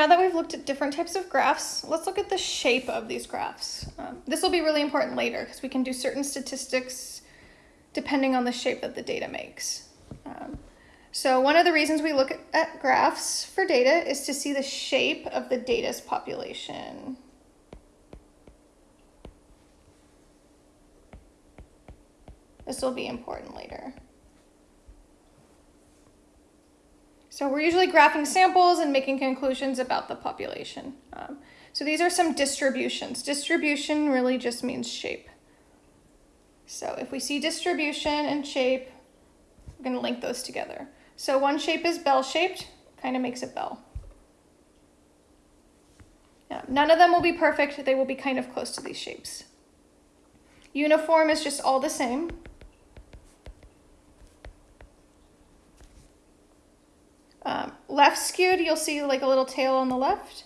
now that we've looked at different types of graphs, let's look at the shape of these graphs. Um, this will be really important later because we can do certain statistics depending on the shape that the data makes. Um, so one of the reasons we look at graphs for data is to see the shape of the data's population. This will be important later. So we're usually graphing samples and making conclusions about the population. Um, so these are some distributions. Distribution really just means shape. So if we see distribution and shape, we're going to link those together. So one shape is bell-shaped, kind of makes a bell. Yeah, none of them will be perfect. They will be kind of close to these shapes. Uniform is just all the same. Um, left skewed, you'll see like a little tail on the left.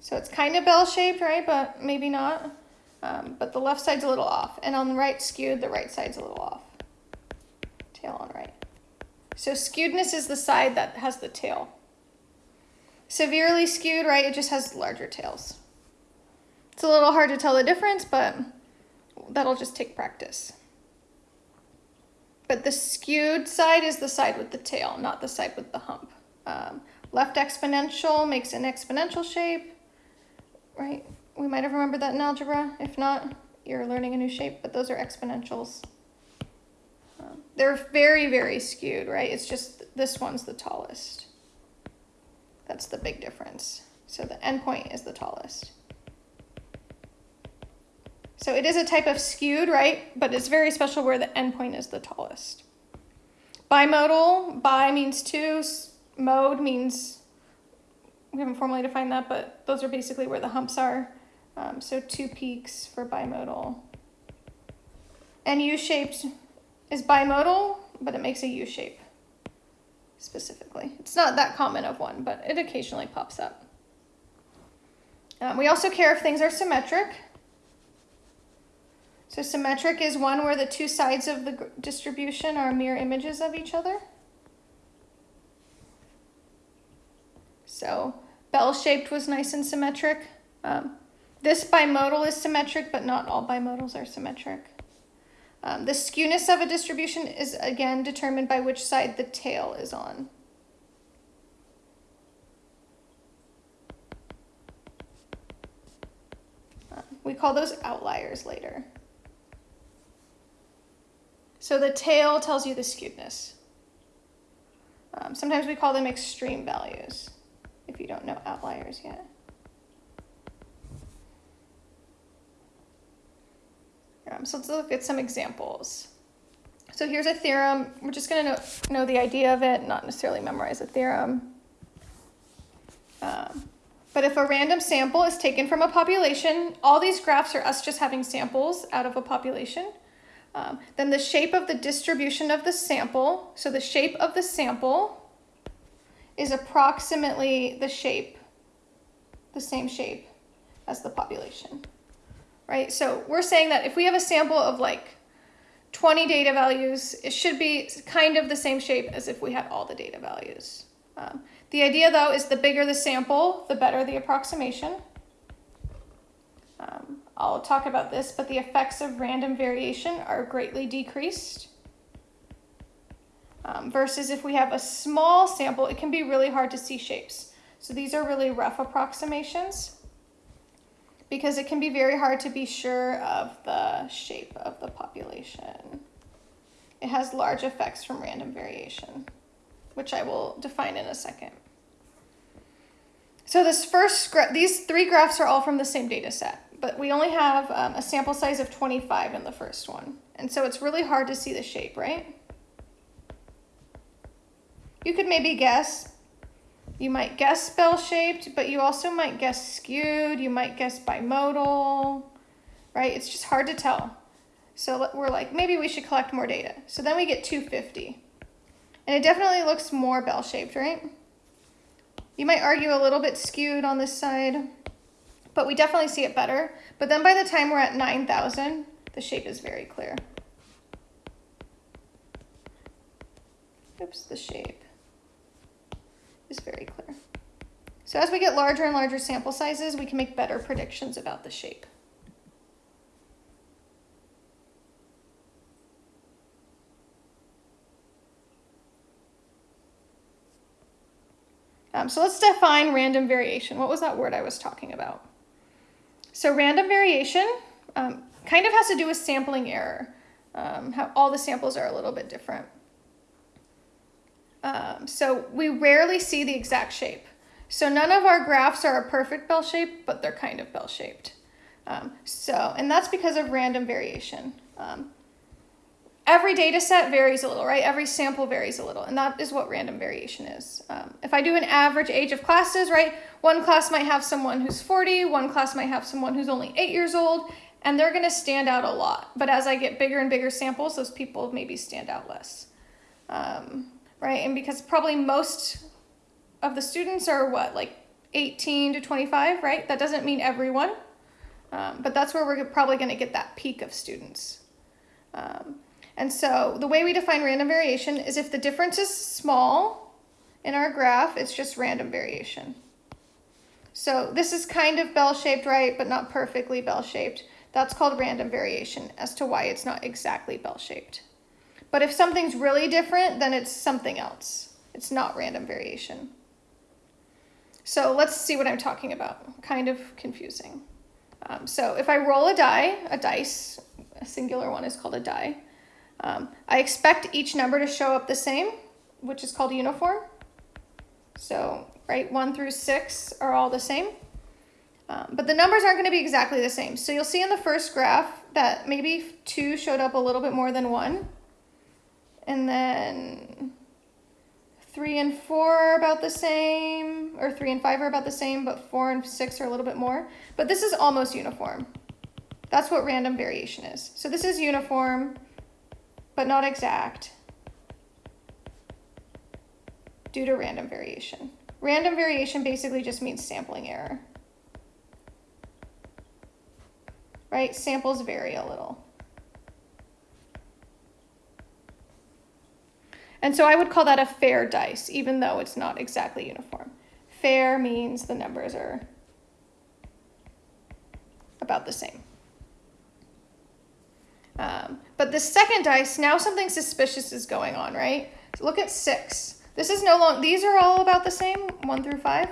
So it's kind of bell-shaped, right? But maybe not. Um, but the left side's a little off. And on the right skewed, the right side's a little off tail on right. So skewedness is the side that has the tail. Severely skewed, right, it just has larger tails. It's a little hard to tell the difference, but that'll just take practice. But the skewed side is the side with the tail, not the side with the hump. Um, left exponential makes an exponential shape, right? We might have remembered that in algebra. If not, you're learning a new shape, but those are exponentials. They're very, very skewed, right? It's just this one's the tallest. That's the big difference. So the endpoint is the tallest. So it is a type of skewed, right? But it's very special where the endpoint is the tallest. Bimodal, bi means two, mode means, we haven't formally defined that, but those are basically where the humps are. Um, so two peaks for bimodal. And U-shaped is bimodal, but it makes a U shape specifically. It's not that common of one, but it occasionally pops up. Um, we also care if things are symmetric. So symmetric is one where the two sides of the distribution are mirror images of each other. So bell-shaped was nice and symmetric. Um, this bimodal is symmetric, but not all bimodals are symmetric. Um, the skewness of a distribution is again determined by which side the tail is on. Uh, we call those outliers later. So the tail tells you the skewedness. Um, sometimes we call them extreme values if you don't know outliers yet. Um, so let's look at some examples. So here's a theorem. We're just going to know, know, the idea of it, not necessarily memorize a theorem. Um, but if a random sample is taken from a population, all these graphs are us just having samples out of a population. Um, then the shape of the distribution of the sample, so the shape of the sample is approximately the shape, the same shape as the population right? So we're saying that if we have a sample of like 20 data values, it should be kind of the same shape as if we had all the data values. Um, the idea though is the bigger the sample, the better the approximation. Talk about this, but the effects of random variation are greatly decreased. Um, versus if we have a small sample, it can be really hard to see shapes. So these are really rough approximations because it can be very hard to be sure of the shape of the population. It has large effects from random variation, which I will define in a second. So this first, these three graphs are all from the same data set, but we only have um, a sample size of 25 in the first one. And so it's really hard to see the shape, right? You could maybe guess you might guess bell-shaped, but you also might guess skewed. You might guess bimodal, right? It's just hard to tell. So we're like, maybe we should collect more data. So then we get 250. And it definitely looks more bell-shaped, right? You might argue a little bit skewed on this side, but we definitely see it better. But then by the time we're at 9,000, the shape is very clear. Oops, the shape is very clear. So as we get larger and larger sample sizes, we can make better predictions about the shape. Um, so let's define random variation. What was that word I was talking about? So random variation um, kind of has to do with sampling error. Um, how all the samples are a little bit different. Um, so we rarely see the exact shape. So none of our graphs are a perfect bell shape, but they're kind of bell shaped. Um, so, and that's because of random variation. Every data set varies a little, right? Every sample varies a little, and that is what random variation is. Um, if I do an average age of classes, right, one class might have someone who's 40, one class might have someone who's only eight years old, and they're gonna stand out a lot. But as I get bigger and bigger samples, those people maybe stand out less, um, right? And because probably most of the students are what, like 18 to 25, right? That doesn't mean everyone, um, but that's where we're probably gonna get that peak of students. Um, and so the way we define random variation is if the difference is small in our graph, it's just random variation. So this is kind of bell-shaped, right, but not perfectly bell-shaped. That's called random variation as to why it's not exactly bell-shaped. But if something's really different, then it's something else. It's not random variation. So let's see what I'm talking about. Kind of confusing. Um, so if I roll a die, a dice, a singular one is called a die, um, I expect each number to show up the same, which is called uniform. So, right, one through six are all the same. Um, but the numbers aren't going to be exactly the same. So you'll see in the first graph that maybe two showed up a little bit more than one. And then three and four are about the same, or three and five are about the same, but four and six are a little bit more. But this is almost uniform. That's what random variation is. So this is uniform but not exact, due to random variation. Random variation basically just means sampling error. Right? Samples vary a little. And so I would call that a fair dice, even though it's not exactly uniform. Fair means the numbers are about the same. Um, but the second dice, now something suspicious is going on, right? So look at six. This is no long, these are all about the same, one through five,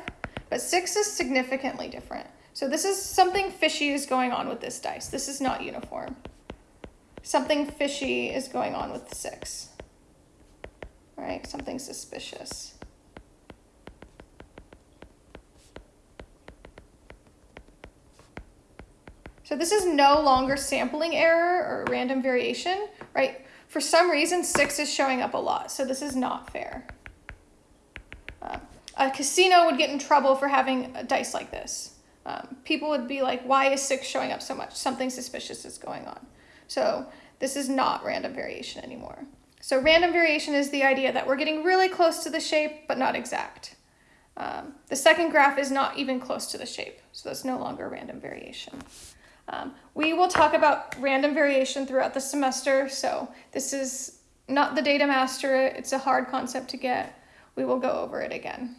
but six is significantly different. So this is something fishy is going on with this dice. This is not uniform. Something fishy is going on with six, right? Something suspicious. So this is no longer sampling error or random variation, right? For some reason, six is showing up a lot, so this is not fair. Um, a casino would get in trouble for having a dice like this. Um, people would be like, why is six showing up so much? Something suspicious is going on. So this is not random variation anymore. So random variation is the idea that we're getting really close to the shape, but not exact. Um, the second graph is not even close to the shape, so that's no longer random variation. Um, we will talk about random variation throughout the semester, so this is not the data master, it's a hard concept to get. We will go over it again.